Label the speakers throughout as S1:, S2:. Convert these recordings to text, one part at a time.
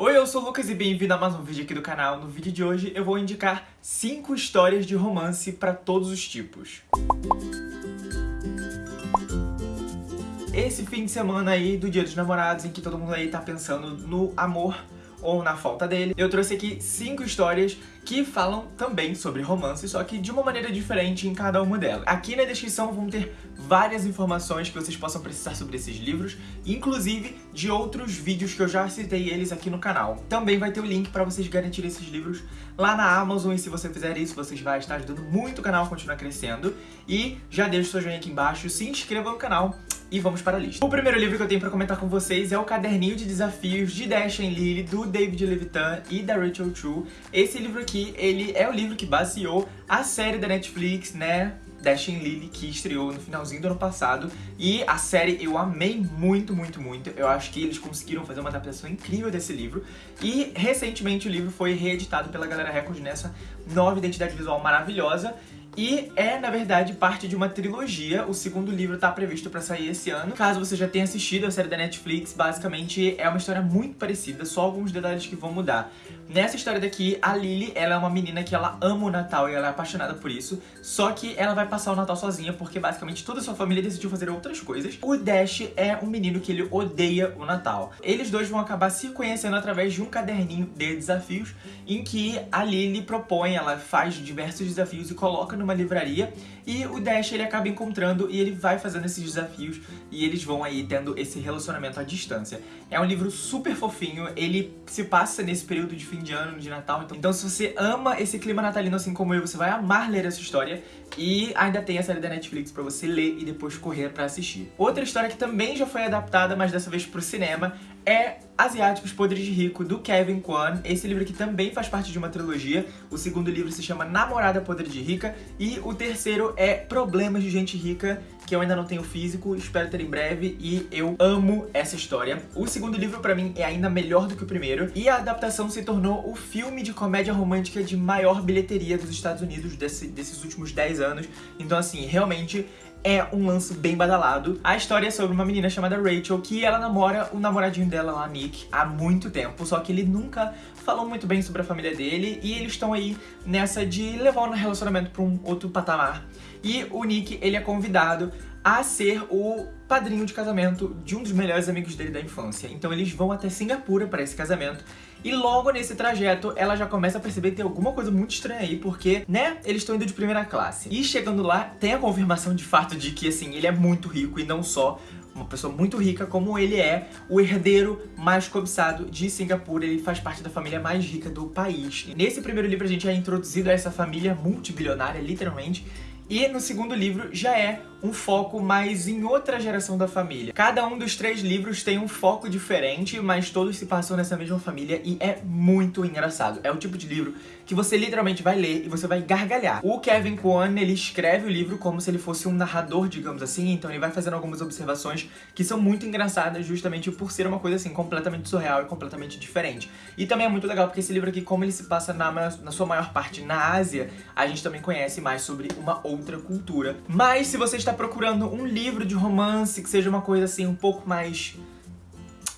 S1: Oi, eu sou o Lucas e bem-vindo a mais um vídeo aqui do canal. No vídeo de hoje eu vou indicar 5 histórias de romance para todos os tipos. Esse fim de semana aí do Dia dos Namorados, em que todo mundo aí tá pensando no amor ou na falta dele, eu trouxe aqui cinco histórias que falam também sobre romance, só que de uma maneira diferente em cada uma delas. Aqui na descrição vão ter várias informações que vocês possam precisar sobre esses livros, inclusive de outros vídeos que eu já citei eles aqui no canal. Também vai ter o link para vocês garantirem esses livros lá na Amazon, e se você fizer isso, vocês vão estar ajudando muito o canal a continuar crescendo. E já deixa o seu joinha aqui embaixo, se inscreva no canal e vamos para a lista. O primeiro livro que eu tenho pra comentar com vocês é o Caderninho de Desafios de Dash and Lily, do David Levitan e da Rachel Chu. Esse livro aqui, ele é o livro que baseou a série da Netflix, né? Dash and Lily, que estreou no finalzinho do ano passado. E a série eu amei muito, muito, muito. Eu acho que eles conseguiram fazer uma adaptação incrível desse livro. E recentemente o livro foi reeditado pela Galera Record nessa nova identidade visual maravilhosa. E é, na verdade, parte de uma trilogia. O segundo livro está previsto para sair esse ano. Caso você já tenha assistido a série da Netflix, basicamente é uma história muito parecida, só alguns detalhes que vão mudar. Nessa história daqui, a Lily, ela é uma menina que ela ama o Natal e ela é apaixonada por isso, só que ela vai passar o Natal sozinha porque basicamente toda a sua família decidiu fazer outras coisas. O Dash é um menino que ele odeia o Natal. Eles dois vão acabar se conhecendo através de um caderninho de desafios em que a Lily propõe, ela faz diversos desafios e coloca numa livraria e o Dash ele acaba encontrando e ele vai fazendo esses desafios e eles vão aí tendo esse relacionamento à distância. É um livro super fofinho, ele se passa nesse período de fim de ano, de Natal, então, então se você ama esse clima natalino assim como eu, você vai amar ler essa história e ainda tem a série da Netflix pra você ler e depois correr pra assistir. Outra história que também já foi adaptada, mas dessa vez pro cinema, é Asiáticos Podres de Rico, do Kevin Kwan. Esse livro aqui também faz parte de uma trilogia. O segundo livro se chama Namorada Podre de Rica. E o terceiro é Problemas de Gente Rica, que eu ainda não tenho físico, espero ter em breve. E eu amo essa história. O segundo livro, pra mim, é ainda melhor do que o primeiro. E a adaptação se tornou o filme de comédia romântica de maior bilheteria dos Estados Unidos desse, desses últimos 10 anos. Então, assim, realmente é um lance bem badalado. A história é sobre uma menina chamada Rachel, que ela namora o namoradinho dela lá, Nick, há muito tempo, só que ele nunca falou muito bem sobre a família dele, e eles estão aí nessa de levar o relacionamento pra um outro patamar. E o Nick, ele é convidado a ser o padrinho de casamento de um dos melhores amigos dele da infância. Então eles vão até Singapura para esse casamento e logo nesse trajeto ela já começa a perceber que tem alguma coisa muito estranha aí, porque, né, eles estão indo de primeira classe. E chegando lá, tem a confirmação de fato de que, assim, ele é muito rico e não só uma pessoa muito rica, como ele é o herdeiro mais cobiçado de Singapura. Ele faz parte da família mais rica do país. E nesse primeiro livro a gente é introduzido a essa família multibilionária, literalmente, e no segundo livro já é um foco mais em outra geração da família. Cada um dos três livros tem um foco diferente, mas todos se passam nessa mesma família e é muito engraçado. É o tipo de livro que você literalmente vai ler e você vai gargalhar. O Kevin Kwan, ele escreve o livro como se ele fosse um narrador, digamos assim, então ele vai fazendo algumas observações que são muito engraçadas justamente por ser uma coisa assim completamente surreal e completamente diferente. E também é muito legal porque esse livro aqui, como ele se passa na, na sua maior parte na Ásia, a gente também conhece mais sobre uma outra cultura. Mas se você está está procurando um livro de romance que seja uma coisa assim um pouco mais...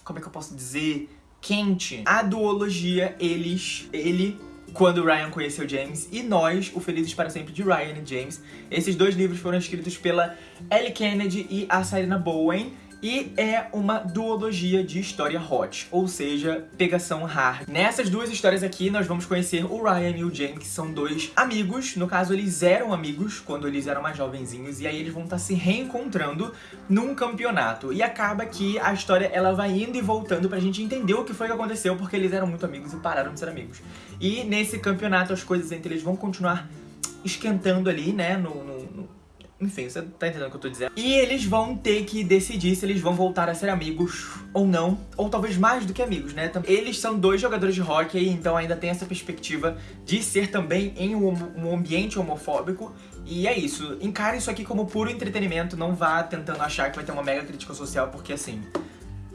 S1: Como é que eu posso dizer? Quente. A duologia, eles... Ele quando Ryan conheceu James, e Nós, O Felizes para Sempre de Ryan e James. Esses dois livros foram escritos pela Ellie Kennedy e a Sarina Bowen, e é uma duologia de história hot, ou seja, pegação hard. Nessas duas histórias aqui, nós vamos conhecer o Ryan e o James, que são dois amigos. No caso, eles eram amigos quando eles eram mais jovenzinhos, e aí eles vão estar se reencontrando num campeonato. E acaba que a história ela vai indo e voltando pra gente entender o que foi que aconteceu, porque eles eram muito amigos e pararam de ser amigos. E nesse campeonato, as coisas entre eles vão continuar esquentando ali, né, no, no enfim, você tá entendendo o que eu tô dizendo. E eles vão ter que decidir se eles vão voltar a ser amigos ou não. Ou talvez mais do que amigos, né? Eles são dois jogadores de hockey, então ainda tem essa perspectiva de ser também em um ambiente homofóbico. E é isso. Encare isso aqui como puro entretenimento. Não vá tentando achar que vai ter uma mega crítica social, porque assim...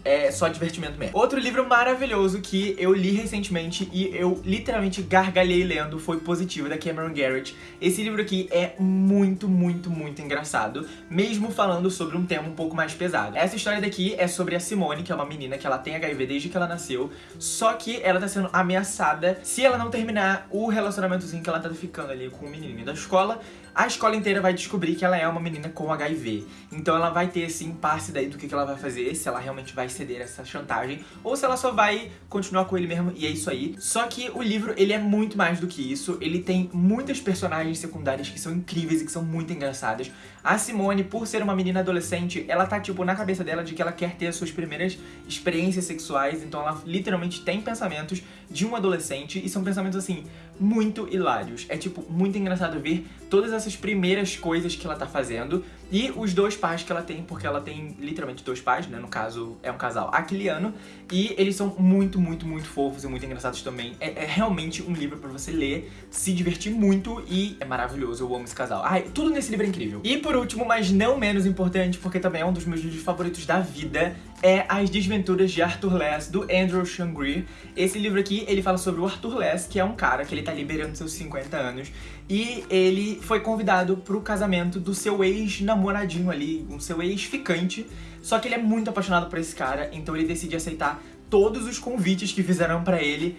S1: é só divertimento mesmo. Outro livro maravilhoso que eu li recentemente e eu literalmente gargalhei lendo foi Positivo, da Cameron Garrett. Esse livro aqui é muito, muito, muito engraçado, mesmo falando sobre um tema um pouco mais pesado. Essa história daqui é sobre a Simone, que é uma menina que ela tem HIV desde que ela nasceu, só que ela tá sendo ameaçada se ela não terminar o relacionamentozinho que ela tá ficando ali com o menininho da escola, a escola inteira vai descobrir que ela é uma menina com HIV. Então ela vai ter esse impasse daí do que ela vai fazer, se ela realmente vai ceder essa chantagem, ou se ela só vai continuar com ele mesmo e é isso aí. Só que o livro, ele é muito mais do que isso, ele tem muitas personagens secundárias que são incríveis e que são muito engraçadas. A Simone, por ser uma menina adolescente, ela tá tipo na cabeça dela de que ela quer ter as suas primeiras experiências sexuais, então ela literalmente tem pensamentos de um adolescente e são pensamentos assim, muito hilários. É tipo, muito engraçado ver todas essas primeiras coisas que ela tá fazendo e os dois pais que ela tem, porque ela tem literalmente dois pais, né? No caso, é um casal aquiliano. E eles são muito, muito, muito fofos e muito engraçados também. É, é realmente um livro pra você ler, se divertir muito e é maravilhoso. Eu amo esse casal. Ai, tudo nesse livro é incrível. E por último, mas não menos importante, porque também é um dos meus livros favoritos da vida, é As Desventuras de Arthur Less, do Andrew Shangri. Esse livro aqui, ele fala sobre o Arthur Less, que é um cara que ele tá liberando seus 50 anos. E ele foi convidado pro casamento do seu ex-namoradinho ali, um seu ex-ficante. Só que ele é muito apaixonado por esse cara, então ele decide aceitar todos os convites que fizeram pra ele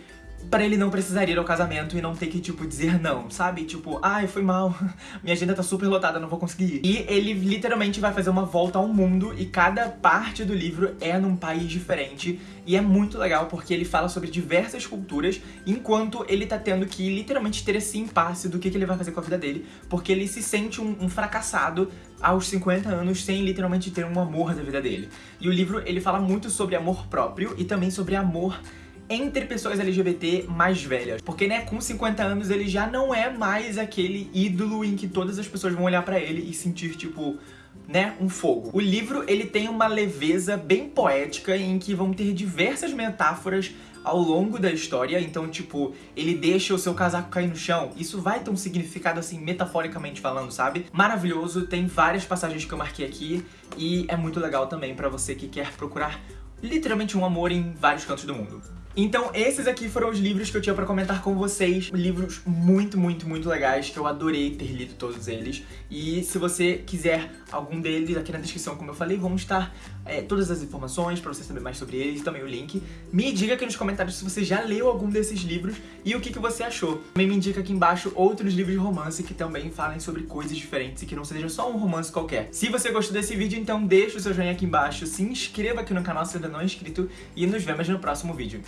S1: pra ele não precisar ir ao casamento e não ter que, tipo, dizer não, sabe? Tipo, ai, foi mal, minha agenda tá super lotada, não vou conseguir ir. E ele literalmente vai fazer uma volta ao mundo e cada parte do livro é num país diferente. E é muito legal porque ele fala sobre diversas culturas, enquanto ele tá tendo que literalmente ter esse impasse do que, que ele vai fazer com a vida dele, porque ele se sente um, um fracassado aos 50 anos sem literalmente ter um amor da vida dele. E o livro, ele fala muito sobre amor próprio e também sobre amor entre pessoas LGBT mais velhas. Porque, né, com 50 anos ele já não é mais aquele ídolo em que todas as pessoas vão olhar pra ele e sentir, tipo, né, um fogo. O livro, ele tem uma leveza bem poética em que vão ter diversas metáforas ao longo da história, então, tipo, ele deixa o seu casaco cair no chão, isso vai ter um significado, assim, metaforicamente falando, sabe? Maravilhoso, tem várias passagens que eu marquei aqui, e é muito legal também pra você que quer procurar literalmente um amor em vários cantos do mundo. Então esses aqui foram os livros que eu tinha pra comentar com vocês. Livros muito, muito, muito legais, que eu adorei ter lido todos eles. E se você quiser algum deles, aqui na descrição, como eu falei, vão estar é, todas as informações pra você saber mais sobre eles, também o link. Me diga aqui nos comentários se você já leu algum desses livros e o que, que você achou. Também me indica aqui embaixo outros livros de romance que também falem sobre coisas diferentes e que não seja só um romance qualquer. Se você gostou desse vídeo, então deixa o seu joinha aqui embaixo, se inscreva aqui no canal se ainda não é inscrito e nos vemos no próximo vídeo.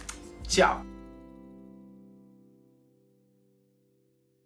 S1: 叫